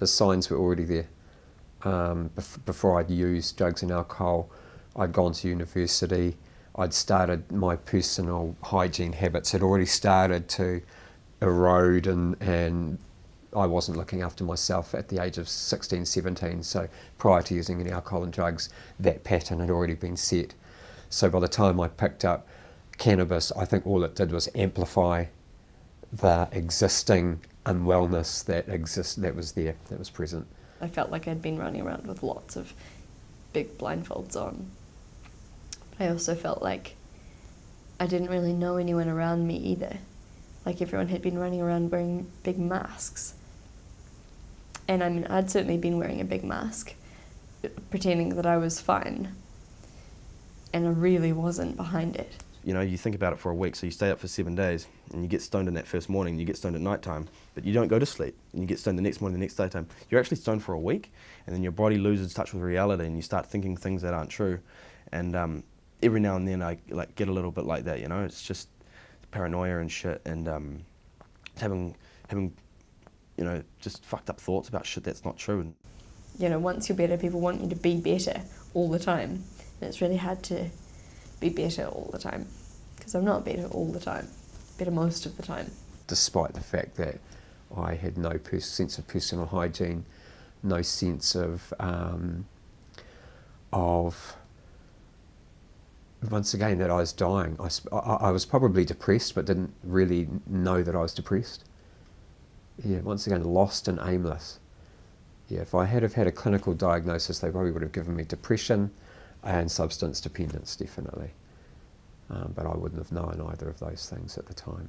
the signs were already there. Um, bef- before I'd used drugs and alcohol, I'd gone to university. I'd started my personal hygiene habits had already started to erode and, and I wasn't looking after myself at the age of 16, 17. So prior to using any alcohol and drugs, that pattern had already been set. So by the time I picked up cannabis, I think all it did was amplify the existing unwellness that exists that was there, that was present. I felt like I'd been running around with lots of big blindfolds on. But I also felt like I didn't really know anyone around me either. Like everyone had been running around wearing big masks. And I mean, I'd certainly been wearing a big mask, pretending that I was fine. And I really wasn't behind it. You know, you think about it for a week, so you stay up for seven days, and you get stoned in that first morning, and you get stoned at night time, but you don't go to sleep, and you get stoned the next morning, the next daytime. You're actually stoned for a week, and then your body loses touch with reality, and you start thinking things that aren't true. And um, every now and then, I like get a little bit like that. You know, it's just paranoia and shit, and um, having having you know just fucked up thoughts about shit that's not true. And You know, once you're better, people want you to be better all the time. And it's really hard to be better all the time. Because I'm not better all the time, better most of the time. despite the fact that I had no sense of personal hygiene, no sense of um, of once again that I was dying. I, I, I was probably depressed, but didn't really know that I was depressed. Yeah, once again, lost and aimless. Yeah, if I had have had a clinical diagnosis, they probably would have given me depression and substance dependence, definitely. Um, but I wouldn't have known either of those things at the time.